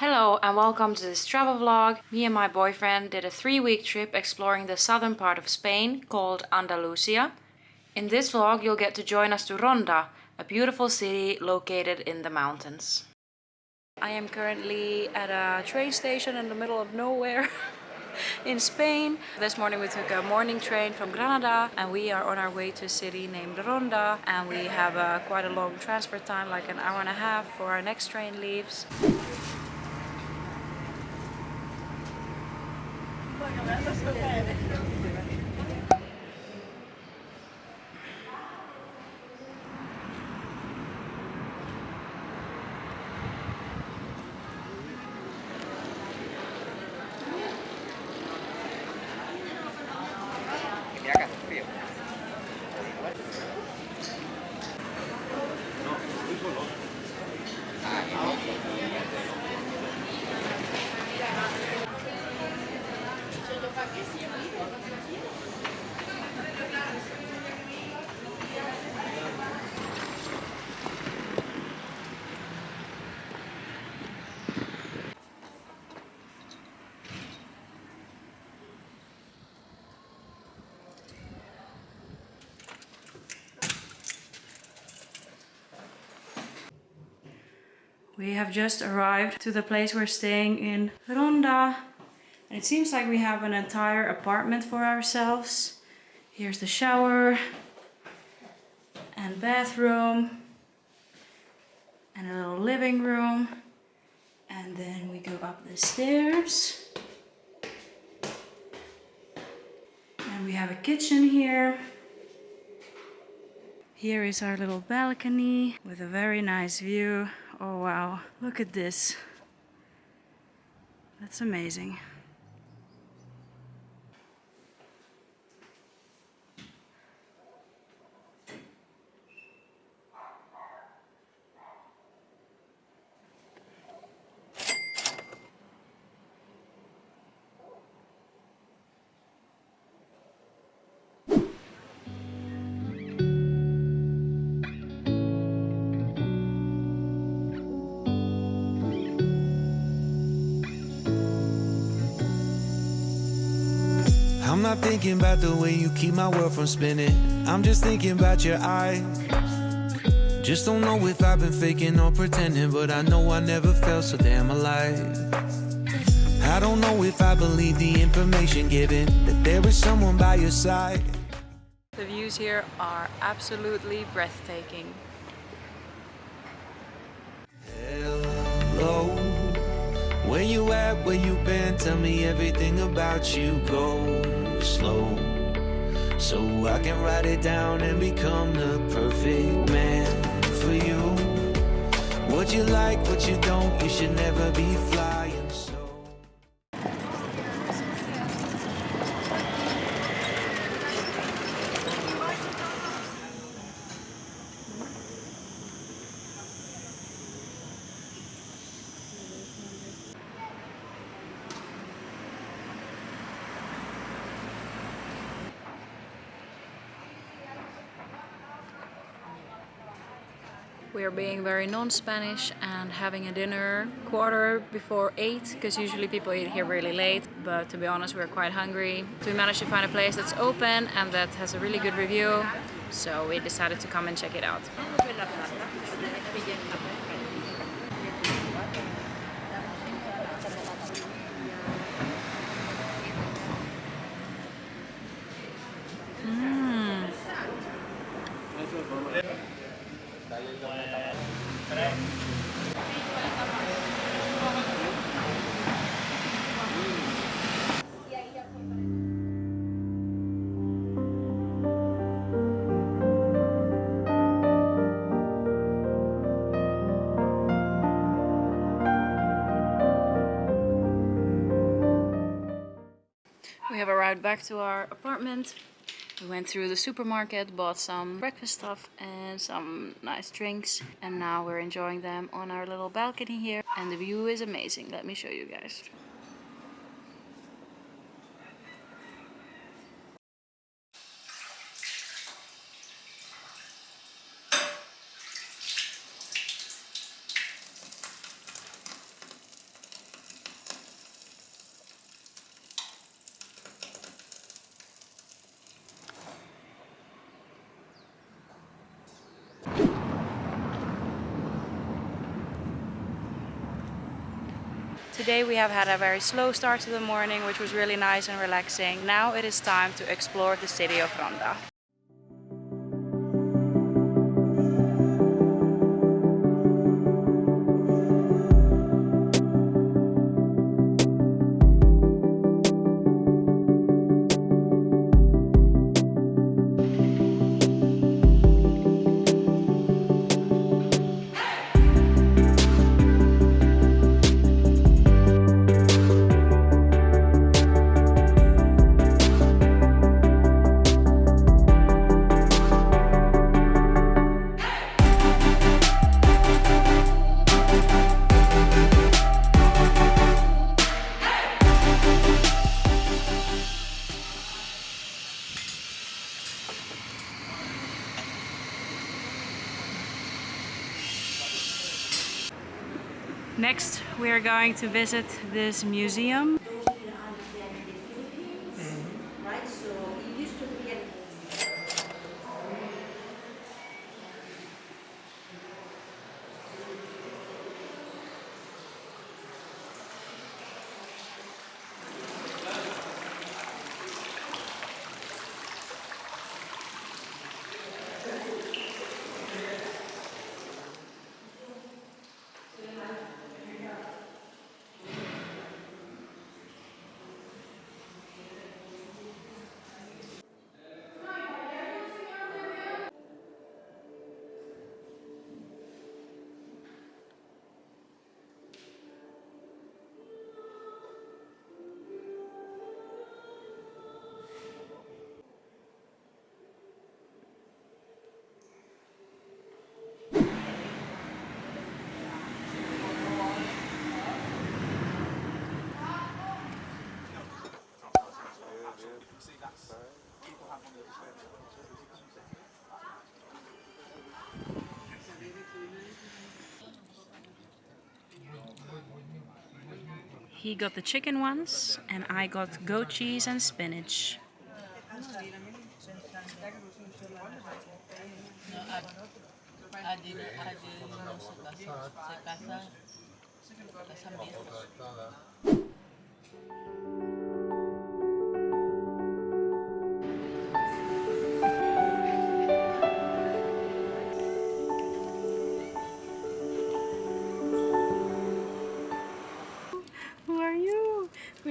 Hello and welcome to this travel vlog. Me and my boyfriend did a three-week trip exploring the southern part of Spain called Andalusia. In this vlog you'll get to join us to Ronda, a beautiful city located in the mountains. I am currently at a train station in the middle of nowhere in Spain. This morning we took a morning train from Granada and we are on our way to a city named Ronda and we have a, quite a long transfer time, like an hour and a half for our next train leaves. bene. We have just arrived to the place we're staying in Ronda. And it seems like we have an entire apartment for ourselves. Here's the shower and bathroom and a little living room. And then we go up the stairs. And we have a kitchen here. Here is our little balcony with a very nice view Oh wow, look at this. That's amazing. I'm not thinking about the way you keep my world from spinning. I'm just thinking about your eyes. Just don't know if I've been faking or pretending, but I know I never felt so damn alive. I don't know if I believe the information given that there is someone by your side. The views here are absolutely breathtaking. Hello, where you at? Where you been? Tell me everything about you. Go slow, so I can write it down and become the perfect man for you. What you like, what you don't, you should never be flying so. We are being very non-Spanish and having a dinner quarter before 8 because usually people eat here really late but to be honest we're quite hungry. So we managed to find a place that's open and that has a really good review so we decided to come and check it out. We have arrived back to our apartment. We went through the supermarket, bought some breakfast stuff and some nice drinks. And now we're enjoying them on our little balcony here. And the view is amazing. Let me show you guys. Today we have had a very slow start to the morning, which was really nice and relaxing. Now it is time to explore the city of Ronda. We are going to visit this museum. He got the chicken ones and I got goat cheese and spinach.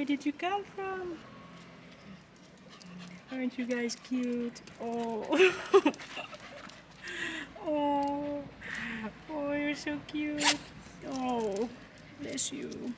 Did you come from? Aren't you guys cute? Oh. oh. Oh, you're so cute. Oh, bless you.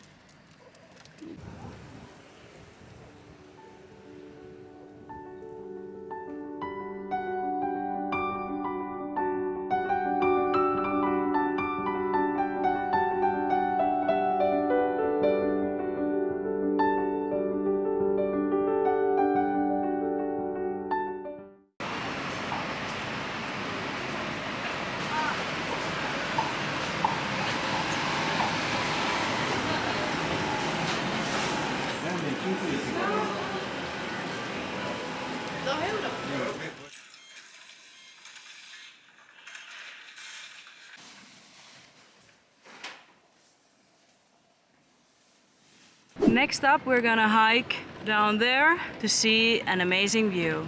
Next up, we're gonna hike down there to see an amazing view.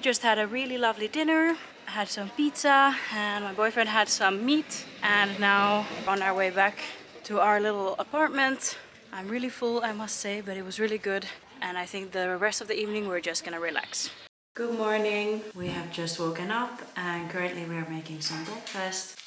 We just had a really lovely dinner. Had some pizza and my boyfriend had some meat. And now on our way back to our little apartment. I'm really full, I must say, but it was really good. And I think the rest of the evening we're just gonna relax. Good morning. We have just woken up and currently we are making some breakfast.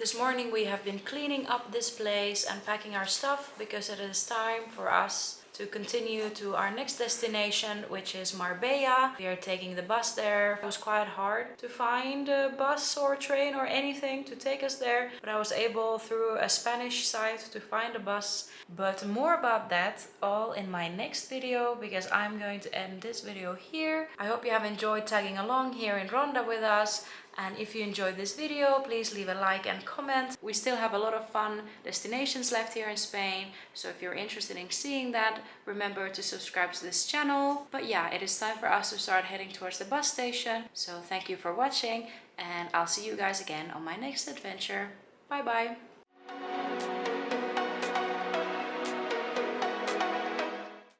This morning we have been cleaning up this place and packing our stuff because it is time for us to continue to our next destination which is Marbella. We are taking the bus there. It was quite hard to find a bus or train or anything to take us there but I was able through a Spanish site to find a bus but more about that all in my next video because I'm going to end this video here. I hope you have enjoyed tagging along here in Ronda with us and if you enjoyed this video, please leave a like and comment. We still have a lot of fun destinations left here in Spain. So if you're interested in seeing that, remember to subscribe to this channel. But yeah, it is time for us to start heading towards the bus station. So thank you for watching and I'll see you guys again on my next adventure. Bye bye.